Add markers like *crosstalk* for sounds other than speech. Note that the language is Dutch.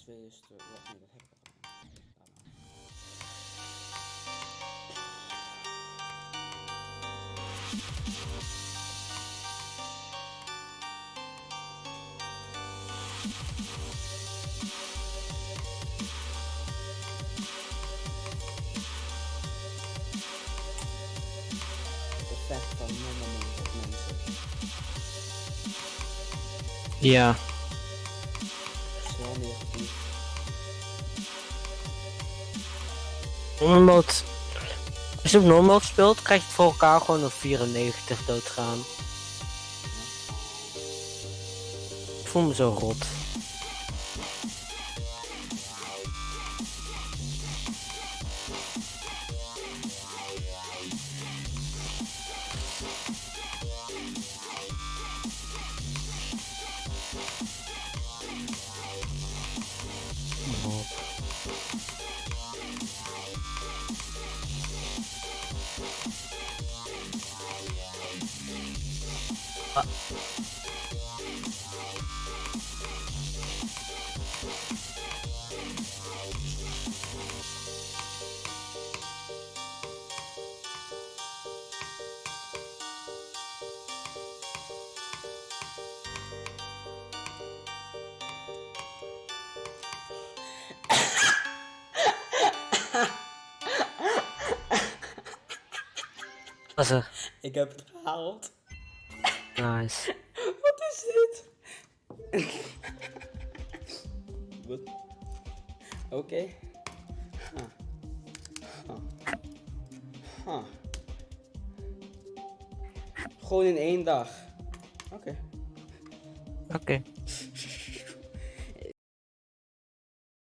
Şuraya göster. Ulaşın Yeah. Mode. Als je op normal mode speelt, krijg je voor elkaar gewoon op 94 doodgaan. Ik voel me zo rot. Er? Ik heb het gehaald. Nice. *laughs* Wat is dit? Wat? Oké. Huh. Huh. Huh. Gewoon in één dag. Oké. Oké.